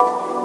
you